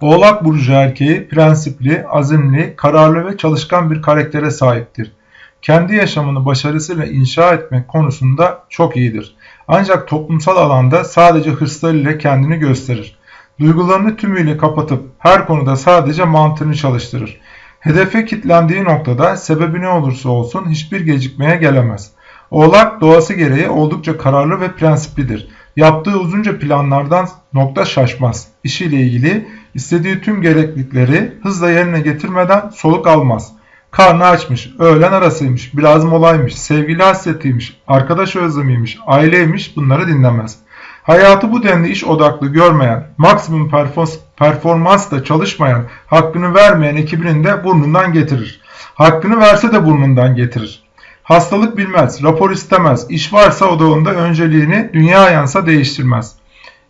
Oğlak burcu erkeği prensipli, azimli, kararlı ve çalışkan bir karaktere sahiptir. Kendi yaşamını başarısıyla inşa etmek konusunda çok iyidir. Ancak toplumsal alanda sadece hırslarıyla kendini gösterir. Duygularını tümüyle kapatıp her konuda sadece mantığını çalıştırır. Hedefe kitlendiği noktada sebebi ne olursa olsun hiçbir gecikmeye gelemez. Oğlak doğası gereği oldukça kararlı ve prensiplidir. Yaptığı uzunca planlardan nokta şaşmaz. İşiyle ilgili istediği tüm gereklilikleri hızla yerine getirmeden soluk almaz. Karnı açmış, öğlen arasıymış, biraz molaymış, sevgili hasretiymiş, arkadaş özlemiymiş, aileymiş bunları dinlemez. Hayatı bu denli iş odaklı görmeyen, maksimum performansla çalışmayan, hakkını vermeyen ekibinin de burnundan getirir. Hakkını verse de burnundan getirir. Hastalık bilmez, rapor istemez, iş varsa odağında önceliğini dünya yansa değiştirmez.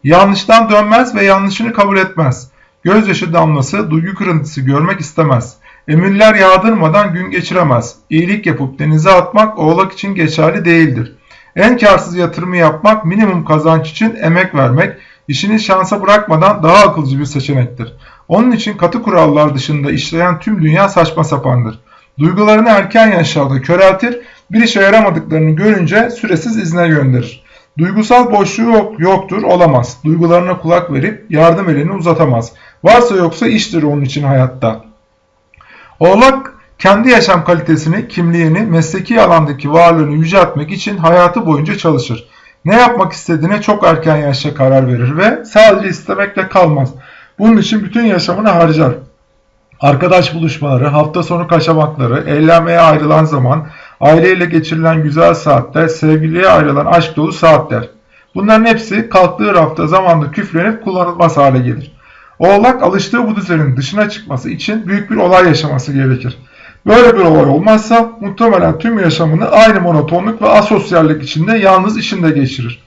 Yanlıştan dönmez ve yanlışını kabul etmez. Gözyaşı damlası, duygu kırıntısı görmek istemez. Emirler yağdırmadan gün geçiremez. İyilik yapıp denize atmak oğlak için geçerli değildir. En karsız yatırımı yapmak, minimum kazanç için emek vermek, işini şansa bırakmadan daha akılcı bir seçenektir. Onun için katı kurallar dışında işleyen tüm dünya saçma sapandır. Duygularını erken yaşlarda köreltir, bir işe yaramadıklarını görünce süresiz izne gönderir. Duygusal boşluğu yok, yoktur, olamaz. Duygularına kulak verip yardım elini uzatamaz. Varsa yoksa iştir onun için hayatta. Oğlak kendi yaşam kalitesini, kimliğini, mesleki alandaki varlığını yüceltmek için hayatı boyunca çalışır. Ne yapmak istediğine çok erken yaşta karar verir ve sadece istemekle kalmaz. Bunun için bütün yaşamını harcar. Arkadaş buluşmaları, hafta sonu kaçamakları, eğlenmeye ayrılan zaman, aileyle geçirilen güzel saatler, sevgiliye ayrılan aşk dolu saatler. Bunların hepsi kalktığı rafta zamanda küflenip kullanılmaz hale gelir. Oğlak alıştığı bu düzenin dışına çıkması için büyük bir olay yaşaması gerekir. Böyle bir olay olmazsa muhtemelen tüm yaşamını aynı monotonluk ve asosyallik içinde yalnız işinde geçirir.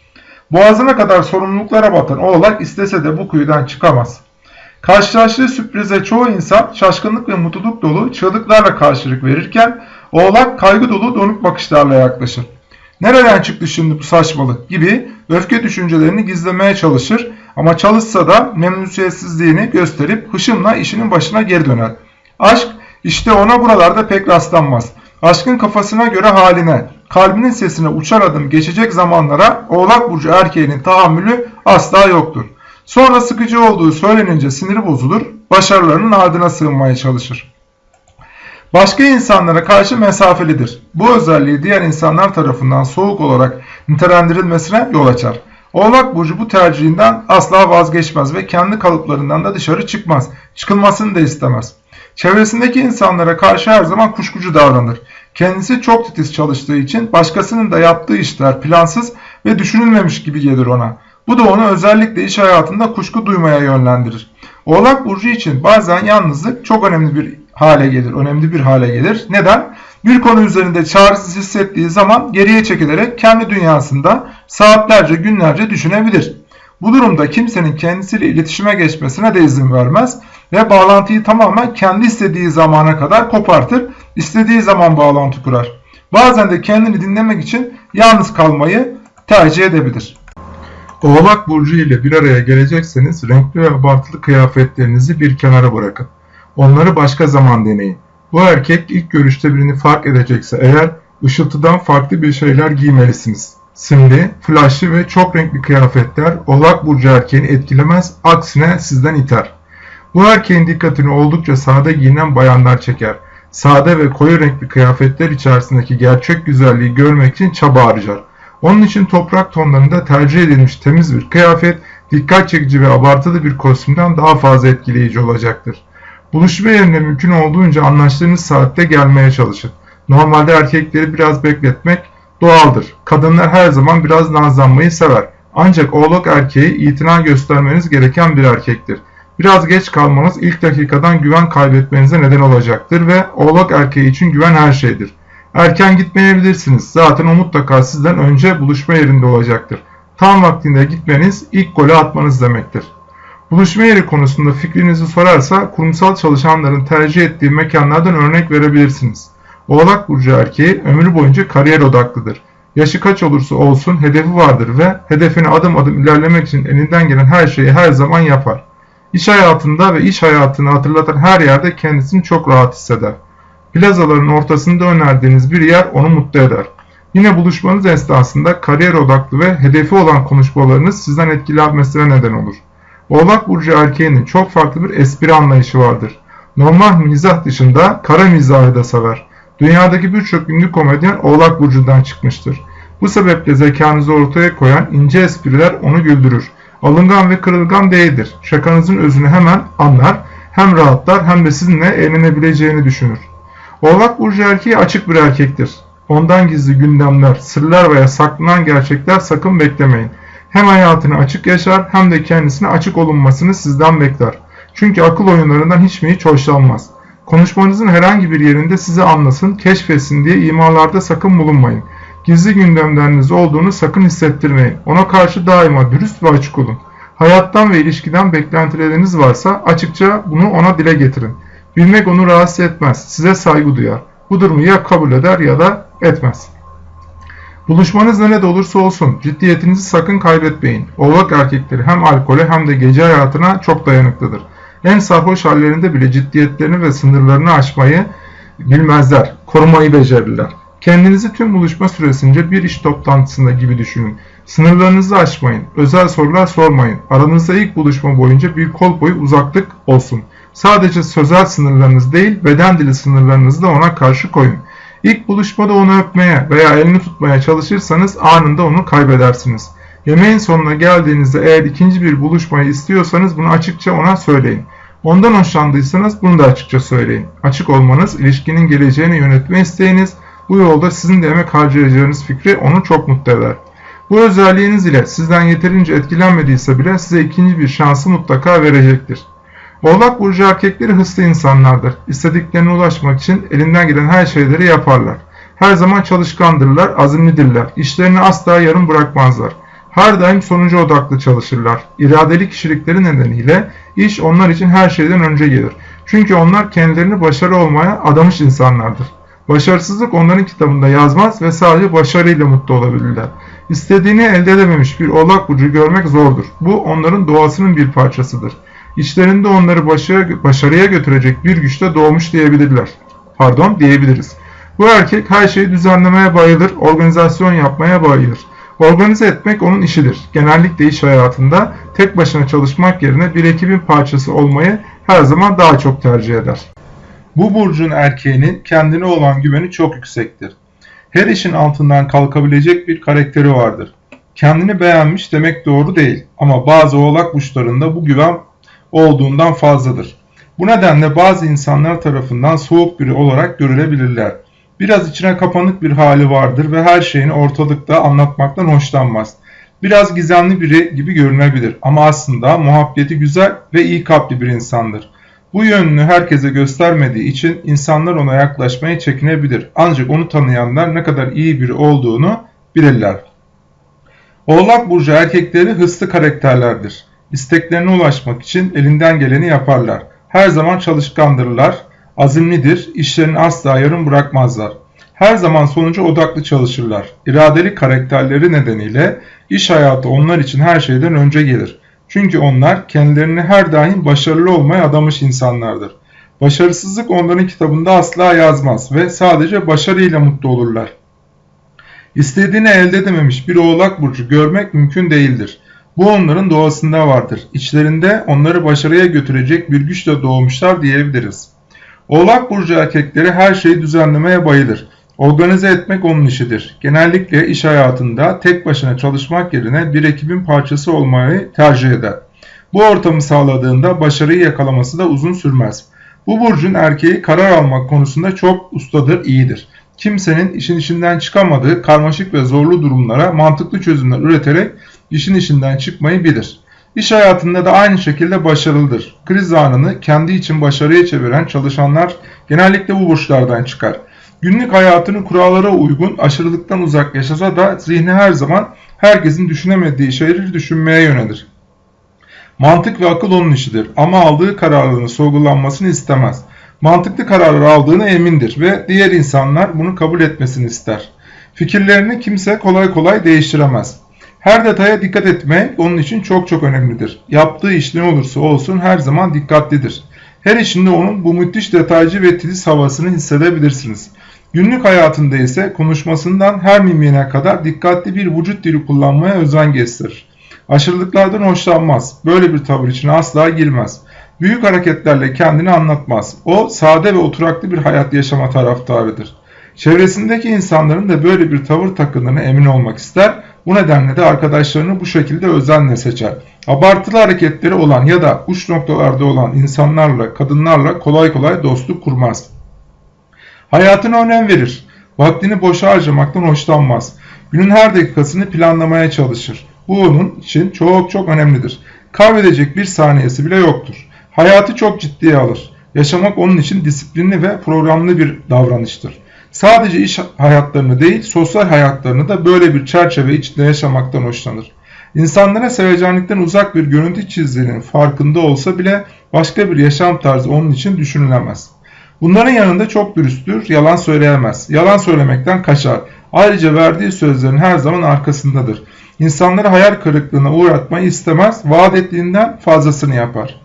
Boğazına kadar sorumluluklara batan oğlak istese de bu kuyudan çıkamaz. Karşılaştığı sürprize çoğu insan şaşkınlık ve mutluluk dolu çığlıklarla karşılık verirken oğlak kaygı dolu donuk bakışlarla yaklaşır. Nereden çıktı şimdi bu saçmalık gibi öfke düşüncelerini gizlemeye çalışır ama çalışsa da memnuniyetsizliğini gösterip hışımla işinin başına geri döner. Aşk işte ona buralarda pek rastlanmaz. Aşkın kafasına göre haline, kalbinin sesine uçar adım geçecek zamanlara oğlak burcu erkeğinin tahammülü asla yoktur. Sonra sıkıcı olduğu söylenince siniri bozulur, başarılarının ardına sığınmaya çalışır. Başka insanlara karşı mesafelidir. Bu özelliği diğer insanlar tarafından soğuk olarak nitelendirilmesine yol açar. Oğlak Burcu bu tercihinden asla vazgeçmez ve kendi kalıplarından da dışarı çıkmaz. Çıkılmasını da istemez. Çevresindeki insanlara karşı her zaman kuşkucu davranır. Kendisi çok titiz çalıştığı için başkasının da yaptığı işler plansız ve düşünülmemiş gibi gelir ona. Bu da onu özellikle iş hayatında kuşku duymaya yönlendirir. Oğlak Burcu için bazen yalnızlık çok önemli bir hale gelir, önemli bir hale gelir. Neden? Bir konu üzerinde çaresiz hissettiği zaman geriye çekilerek kendi dünyasında saatlerce, günlerce düşünebilir. Bu durumda kimsenin kendisiyle iletişime geçmesine de izin vermez ve bağlantıyı tamamen kendi istediği zamana kadar kopartır, istediği zaman bağlantı kurar. Bazen de kendini dinlemek için yalnız kalmayı tercih edebilir. Oğlak Burcu ile bir araya gelecekseniz renkli ve abartılı kıyafetlerinizi bir kenara bırakın. Onları başka zaman deneyin. Bu erkek ilk görüşte birini fark edecekse eğer ışıltıdan farklı bir şeyler giymelisiniz. Simli, flaşlı ve çok renkli kıyafetler Oğlak Burcu erkeğini etkilemez, aksine sizden iter. Bu erkeğin dikkatini oldukça sade giyinen bayanlar çeker. Sade ve koyu renkli kıyafetler içerisindeki gerçek güzelliği görmek için çaba harcar. Onun için toprak tonlarında tercih edilmiş temiz bir kıyafet, dikkat çekici ve abartılı bir kostümden daha fazla etkileyici olacaktır. Buluşma yerine mümkün olduğunca anlaştığınız saatte gelmeye çalışın. Normalde erkekleri biraz bekletmek doğaldır. Kadınlar her zaman biraz nazlanmayı sever. Ancak oğlak erkeği itina göstermeniz gereken bir erkektir. Biraz geç kalmanız ilk dakikadan güven kaybetmenize neden olacaktır ve oğlak erkeği için güven her şeydir. Erken gitmeyebilirsiniz. Zaten o mutlaka sizden önce buluşma yerinde olacaktır. Tam vaktinde gitmeniz ilk golü atmanız demektir. Buluşma yeri konusunda fikrinizi sorarsa kurumsal çalışanların tercih ettiği mekanlardan örnek verebilirsiniz. Oğlak Burcu erkeği ömrü boyunca kariyer odaklıdır. Yaşı kaç olursa olsun hedefi vardır ve hedefine adım adım ilerlemek için elinden gelen her şeyi her zaman yapar. İş hayatında ve iş hayatını hatırlatan her yerde kendisini çok rahat hisseder. Plazaların ortasında önerdiğiniz bir yer onu mutlu eder. Yine buluşmanız esnasında kariyer odaklı ve hedefi olan konuşmalarınız sizden etkilenmesine neden olur. Oğlak Burcu erkeğinin çok farklı bir espri anlayışı vardır. Normal mizah dışında kara mizahı da sever. Dünyadaki birçok ünlü komedyen Oğlak Burcu'ndan çıkmıştır. Bu sebeple zekanızı ortaya koyan ince espriler onu güldürür. Alıngan ve kırılgan değildir. Şakanızın özünü hemen anlar, hem rahatlar hem de sizinle eğlenebileceğini düşünür. Oğlak Burcu erkeği açık bir erkektir. Ondan gizli gündemler, sırlar veya saklanan gerçekler sakın beklemeyin. Hem hayatını açık yaşar hem de kendisine açık olunmasını sizden bekler. Çünkü akıl oyunlarından hiç mi hiç hoşlanmaz. Konuşmanızın herhangi bir yerinde sizi anlasın, keşfetsin diye imalarda sakın bulunmayın. Gizli gündemleriniz olduğunu sakın hissettirmeyin. Ona karşı daima dürüst ve açık olun. Hayattan ve ilişkiden beklentileriniz varsa açıkça bunu ona dile getirin. Bilmek onu rahatsız etmez, size saygı duyar. Bu durumu ya kabul eder ya da etmez. Buluşmanız nerede olursa olsun ciddiyetinizi sakın kaybetmeyin. Oğlak erkekleri hem alkole hem de gece hayatına çok dayanıklıdır. En sarhoş hallerinde bile ciddiyetlerini ve sınırlarını aşmayı bilmezler, korumayı becerirler. Kendinizi tüm buluşma süresince bir iş toplantısında gibi düşünün. Sınırlarınızı aşmayın, özel sorular sormayın. Aranızda ilk buluşma boyunca bir kol boyu uzaklık olsun. Sadece sözel sınırlarınız değil, beden dili sınırlarınızı da ona karşı koyun. İlk buluşmada onu öpmeye veya elini tutmaya çalışırsanız anında onu kaybedersiniz. Yemeğin sonuna geldiğinizde eğer ikinci bir buluşmayı istiyorsanız bunu açıkça ona söyleyin. Ondan hoşlandıysanız bunu da açıkça söyleyin. Açık olmanız, ilişkinin geleceğini yönetme isteğiniz, bu yolda sizin de emek harcayacağınız fikri onu çok mutlu eder. Bu özelliğiniz ile sizden yeterince etkilenmediyse bile size ikinci bir şansı mutlaka verecektir. Oğlak burcu erkekleri hırslı insanlardır. İstediklerine ulaşmak için elinden gelen her şeyleri yaparlar. Her zaman çalışkandırlar, azimlidirler. İşlerini asla yarım bırakmazlar. Her daim sonucu odaklı çalışırlar. İradeli kişilikleri nedeniyle iş onlar için her şeyden önce gelir. Çünkü onlar kendilerini başarı olmaya adamış insanlardır. Başarısızlık onların kitabında yazmaz ve sadece başarıyla mutlu olabilirler. İstediğini elde edememiş bir oğlak burcu görmek zordur. Bu onların doğasının bir parçasıdır. İçlerinde onları başarıya, başarıya götürecek bir güçte doğmuş diyebilirler. Pardon diyebiliriz. Bu erkek her şeyi düzenlemeye bayılır, organizasyon yapmaya bayılır. Organize etmek onun işidir. Genellikle iş hayatında tek başına çalışmak yerine bir ekibin parçası olmayı her zaman daha çok tercih eder. Bu burcun erkeğinin kendine olan güveni çok yüksektir. Her işin altından kalkabilecek bir karakteri vardır. Kendini beğenmiş demek doğru değil ama bazı oğlak burçlarında bu güven olduğundan fazladır. Bu nedenle bazı insanlar tarafından soğuk biri olarak görülebilirler. Biraz içine kapanık bir hali vardır ve her şeyini ortalıkta anlatmaktan hoşlanmaz. Biraz gizemli biri gibi görünebilir ama aslında muhabbeti güzel ve iyi kalpli bir insandır. Bu yönünü herkese göstermediği için insanlar ona yaklaşmaya çekinebilir. Ancak onu tanıyanlar ne kadar iyi biri olduğunu bilirler. Oğlak burcu erkekleri hırslı karakterlerdir. İsteklerine ulaşmak için elinden geleni yaparlar. Her zaman çalışkandırlar, azimlidir, işlerini asla yarım bırakmazlar. Her zaman sonuca odaklı çalışırlar. İradeli karakterleri nedeniyle iş hayatı onlar için her şeyden önce gelir. Çünkü onlar kendilerini her daim başarılı olmaya adamış insanlardır. Başarısızlık onların kitabında asla yazmaz ve sadece başarıyla mutlu olurlar. İstediğini elde edememiş bir oğlak burcu görmek mümkün değildir. Bu onların doğasında vardır. İçlerinde onları başarıya götürecek bir güçle doğmuşlar diyebiliriz. Oğlak burcu erkekleri her şeyi düzenlemeye bayılır. Organize etmek onun işidir. Genellikle iş hayatında tek başına çalışmak yerine bir ekibin parçası olmayı tercih eder. Bu ortamı sağladığında başarıyı yakalaması da uzun sürmez. Bu burcun erkeği karar almak konusunda çok ustadır, iyidir. Kimsenin işin içinden çıkamadığı karmaşık ve zorlu durumlara mantıklı çözümler üreterek işin içinden çıkmayı bilir. İş hayatında da aynı şekilde başarılıdır. Kriz anını kendi için başarıya çeviren çalışanlar genellikle bu burçlardan çıkar. Günlük hayatını kurallara uygun, aşırılıktan uzak yaşasa da zihni her zaman herkesin düşünemediği şeyleri düşünmeye yönelir. Mantık ve akıl onun işidir ama aldığı kararların sorgulanmasını istemez. Mantıklı kararlar aldığını emindir ve diğer insanlar bunu kabul etmesini ister. Fikirlerini kimse kolay kolay değiştiremez. Her detaya dikkat etmek onun için çok çok önemlidir. Yaptığı iş ne olursa olsun her zaman dikkatlidir. Her işinde onun bu müthiş detaycı ve titiz havasını hissedebilirsiniz. Günlük hayatında ise konuşmasından her mimine kadar dikkatli bir vücut dili kullanmaya özen gösterir. Aşırılıklardan hoşlanmaz. Böyle bir tavır içine asla girmez. Büyük hareketlerle kendini anlatmaz. O sade ve oturaklı bir hayat yaşama taraftarıdır. Çevresindeki insanların da böyle bir tavır takındığına emin olmak ister. Bu nedenle de arkadaşlarını bu şekilde özenle seçer. Abartılı hareketleri olan ya da uç noktalarda olan insanlarla, kadınlarla kolay kolay dostluk kurmaz. Hayatına önem verir. Vaktini boşa harcamaktan hoşlanmaz. Günün her dakikasını planlamaya çalışır. Bu onun için çok çok önemlidir. Kaybedecek bir saniyesi bile yoktur. Hayatı çok ciddiye alır. Yaşamak onun için disiplinli ve programlı bir davranıştır. Sadece iş hayatlarını değil, sosyal hayatlarını da böyle bir çerçeve içinde yaşamaktan hoşlanır. İnsanlara sevecenlikten uzak bir görüntü çizdiğinin farkında olsa bile başka bir yaşam tarzı onun için düşünülemez. Bunların yanında çok dürüsttür, yalan söyleyemez. Yalan söylemekten kaçar. Ayrıca verdiği sözlerin her zaman arkasındadır. İnsanları hayal kırıklığına uğratmayı istemez, vaat ettiğinden fazlasını yapar.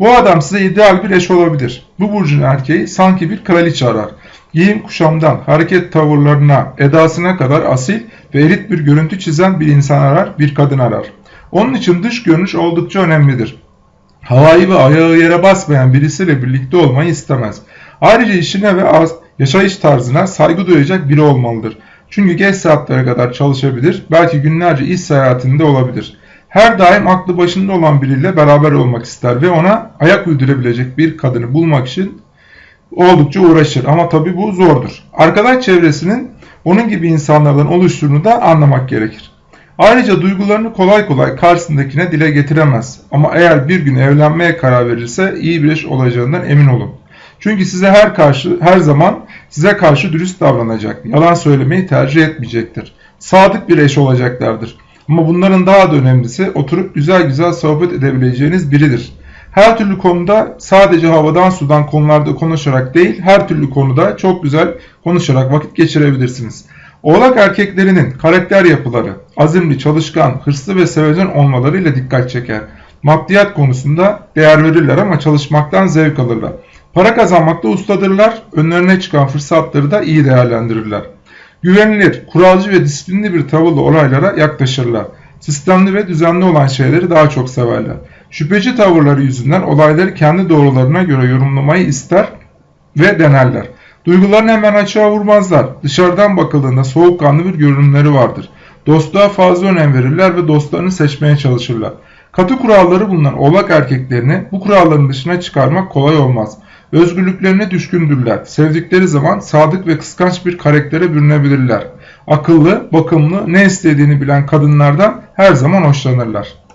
Bu adam size ideal bir eş olabilir. Bu burcun erkeği sanki bir kraliçe arar. Giyim kuşamdan, hareket tavırlarına, edasına kadar asil ve elit bir görüntü çizen bir insan arar, bir kadın arar. Onun için dış görünüş oldukça önemlidir. Havayı ve ayağı yere basmayan birisiyle birlikte olmayı istemez. Ayrıca işine ve yaşayış tarzına saygı duyacak biri olmalıdır. Çünkü geç saatlere kadar çalışabilir, belki günlerce iş seyahatinde olabilir. Her daim aklı başında olan biriyle beraber olmak ister ve ona ayak uydurabilecek bir kadını bulmak için oldukça uğraşır. Ama tabi bu zordur. Arkadaş çevresinin onun gibi insanlardan oluştuğunu da anlamak gerekir. Ayrıca duygularını kolay kolay karşısındakine dile getiremez. Ama eğer bir gün evlenmeye karar verirse iyi bir eş olacağından emin olun. Çünkü size her karşı her zaman size karşı dürüst davranacak. Yalan söylemeyi tercih etmeyecektir. Sadık bir eş olacaklardır. Ama bunların daha da önemlisi oturup güzel güzel sohbet edebileceğiniz biridir. Her türlü konuda sadece havadan sudan konularda konuşarak değil, her türlü konuda çok güzel konuşarak vakit geçirebilirsiniz. Oğlak erkeklerinin karakter yapıları, azimli, çalışkan, hırslı ve sevecen olmalarıyla dikkat çeker. Maddiyat konusunda değer verirler ama çalışmaktan zevk alırlar. Para kazanmakta ustadırlar, önlerine çıkan fırsatları da iyi değerlendirirler. Güvenilir, kuralcı ve disiplinli bir tavırla olaylara yaklaşırlar. Sistemli ve düzenli olan şeyleri daha çok severler. Şüpheci tavırları yüzünden olayları kendi doğrularına göre yorumlamayı ister ve denerler. Duygularını hemen açığa vurmazlar. Dışarıdan bakıldığında soğukkanlı bir görünümleri vardır. Dostluğa fazla önem verirler ve dostlarını seçmeye çalışırlar. Katı kuralları bulunan oğlak erkeklerini bu kuralların dışına çıkarmak kolay olmaz. Özgürlüklerine düşkündürler. Sevdikleri zaman sadık ve kıskanç bir karaktere bürünebilirler. Akıllı, bakımlı, ne istediğini bilen kadınlardan her zaman hoşlanırlar.